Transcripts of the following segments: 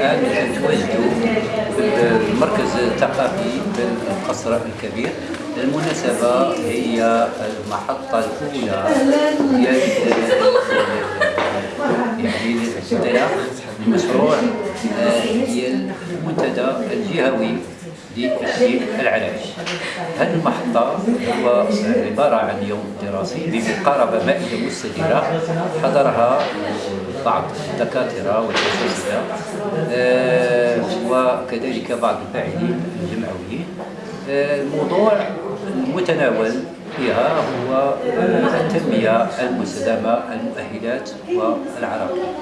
الآن تواجدوا في المركز الثقافي في القصر الكبير. المناسبة هي المحطة الأولى يعني الانطلاق المشروع آه، ديال المنتدى الجهوي لتشجيع العلاج هذه المحطة هو عبارة عن يوم دراسي بمقاربة مائدة مستديرة. حضرها بعض الدكاترة والأساتذة. آه، وكذلك بعض الفاعلين الجمعويين. آه، الموضوع المتناول فيها هو آه، التنمية المستدامة المؤهلات والعراقية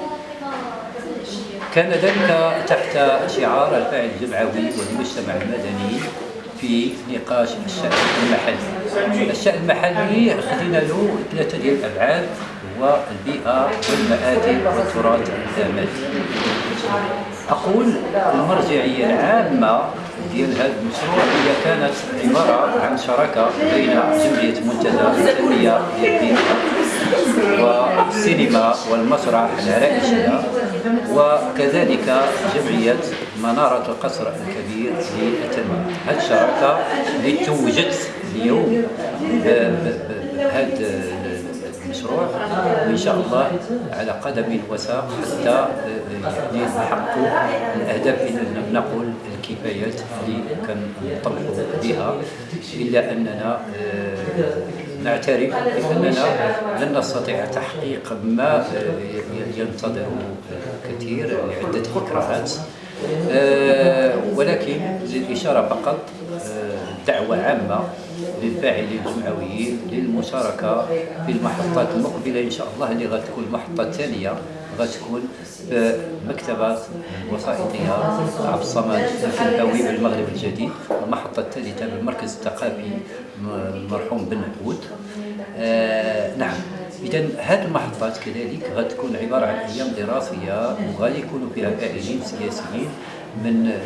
كان ذلك تحت شعار الفاعل الجمعوي والمجتمع المدني في نقاش الشأن المحلي. الشأن المحلي خدينا له ثلاثة ديال الأبعاد هو البيئة والمآدب والتراث المادي أقول المرجعية العامة ديال هذا المشروع هي كانت عبارة عن شراكة بين جمعية منتدى التنمية ديال والسينما والمسرح العرائشية وكذلك جمعية منارة القصر الكبير للتنمية هذه الشراكة اللي توجت اليوم. بهذا المشروع وان شاء الله على قدم وساق حتى نحققوا الأهداف إن لم نقل الكفايات اللي كنطلقوا بها إلا أننا نعترف بأننا لن نستطيع تحقيق ما ينتظره كثير لعدة فكرات ولكن للإشارة فقط دعوة عامة للفاعلين الجمعويين للمشاركة في المحطات المقبلة إن شاء الله اللي غتكون المحطة الثانية غتكون في مكتبة الوثائقية عبد الصمد الفناوي بالمغرب الجديد المحطة الثالثة بالمركز الثقافي المرحوم بن عبود. آه نعم. إذا هذه المحطات كذلك غتكون عبارة عن أيام دراسية وغادي يكونوا فيها فاعلين سياسيين من